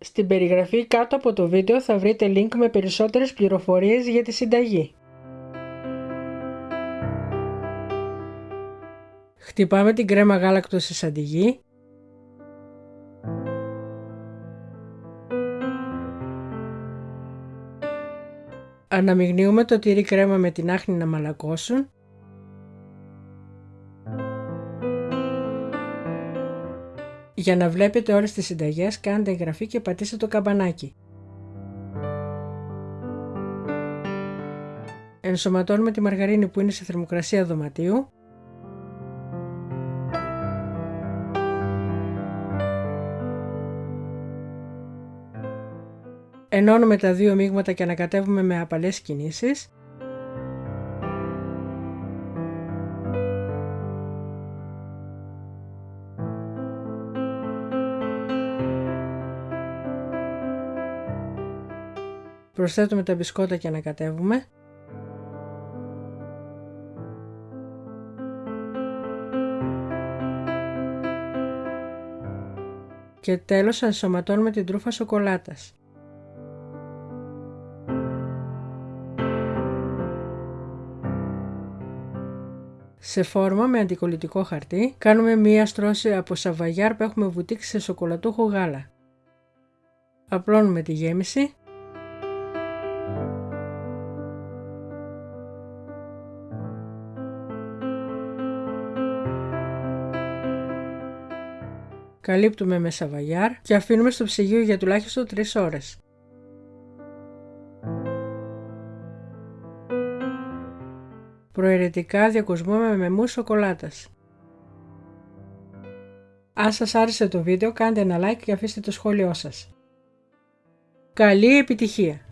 Στην περιγραφή κάτω από το βίντεο θα βρείτε link με περισσότερες πληροφορίες για τη συνταγή. Χτυπάμε την κρέμα γάλακτος σε σαντιγί. Αναμειγνύουμε το τυρί κρέμα με την άχνη να μαλακώσουν. Για να βλέπετε όλες τις συνταγές κάντε εγγραφή και πατήστε το καμπανάκι. Ενσωματώνουμε τη μαργαρίνη που είναι σε θερμοκρασία δωματίου. Ενώνουμε τα δύο μείγματα και ανακατεύουμε με απαλές κινήσεις. Προσθέτουμε τα μπισκότα και ανακατεύουμε. Και τέλος ενσωματώνουμε την τρούφα σοκολάτας. Σε φόρμα με αντικολλητικό χαρτί κάνουμε μία στρώση από σαβαγιάρ που έχουμε βουτήξει σε σοκολατούχο γάλα. Απλώνουμε τη γέμιση καλύπτουμε με σαβαγιάρ και αφήνουμε στο ψυγείο για τουλάχιστον 3 ώρες. Προαιρετικά διακοσμούμε με μους σοκολάτας. Αν σας άρεσε το βίντεο κάντε ένα like και αφήστε το σχόλιο σας. Καλή επιτυχία!